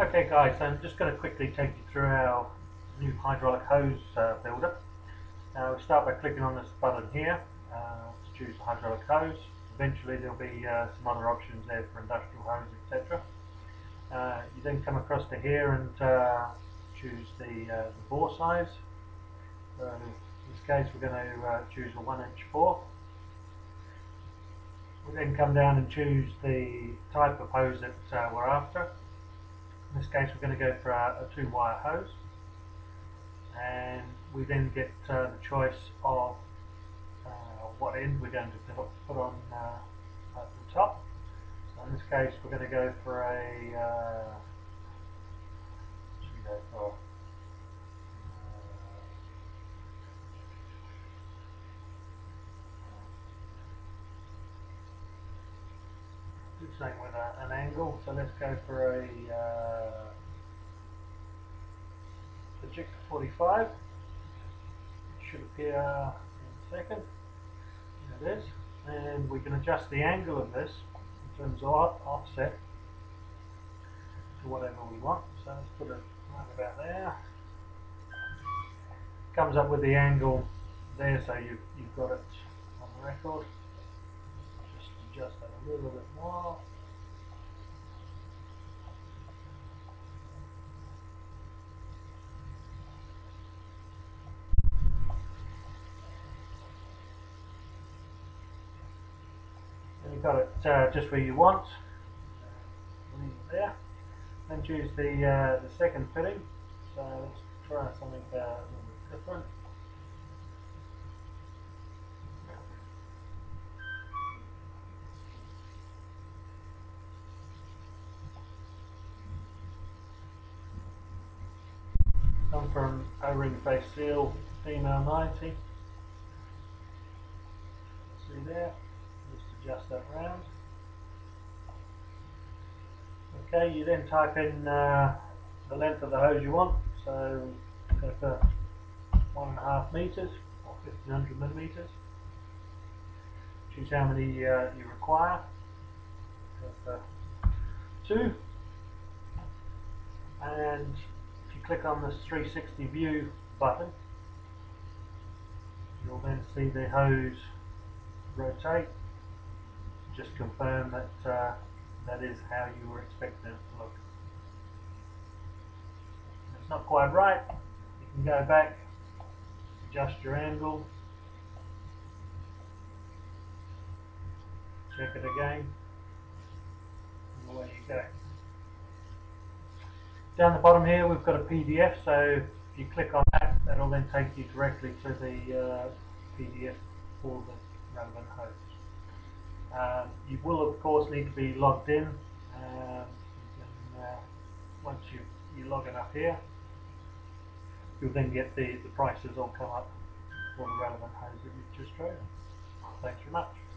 Okay guys, so I'm just going to quickly take you through our new hydraulic hose uh, builder. Uh, we start by clicking on this button here uh, to choose the hydraulic hose. Eventually there'll be uh, some other options there for industrial hose, etc. Uh, you then come across to here and uh, choose the, the bore size. In this case we're going to choose a 1 inch bore. We then come down and choose the type of hose that we're after. This case we're going to go for a, a two wire hose and we then get uh, the choice of uh, what end we're going to put on uh, at the top. So in this case we're going to go for a uh, go something with a, an angle so let's go for a uh, project 45 it should appear in a second. There it is. And we can adjust the angle of this in terms of offset to whatever we want. So let's put it right about there. Comes up with the angle there so you've, you've got it on the record just a little bit more and you've got it uh, just where you want. There. Then choose the uh, the second fitting. So let's try something uh, a little bit different come from O-ring face seal female 90 see there just adjust that round. Okay you then type in uh, the length of the hose you want so go for one and a half meters or 1500 millimeters. Choose how many uh, you require. Go for two. And click on this 360 view button. You'll then see the hose rotate. Just confirm that uh, that is how you were expecting it to look. It's not quite right. You can go back adjust your angle. Check it again. And away you go down the bottom here we've got a PDF so if you click on that that'll then take you directly to the uh, PDF for the relevant host um, you will of course need to be logged in. Um, can, uh, once you, you log in up here, you'll then get the, the prices all come up for the relevant hose that you've just chosen. Thanks very much.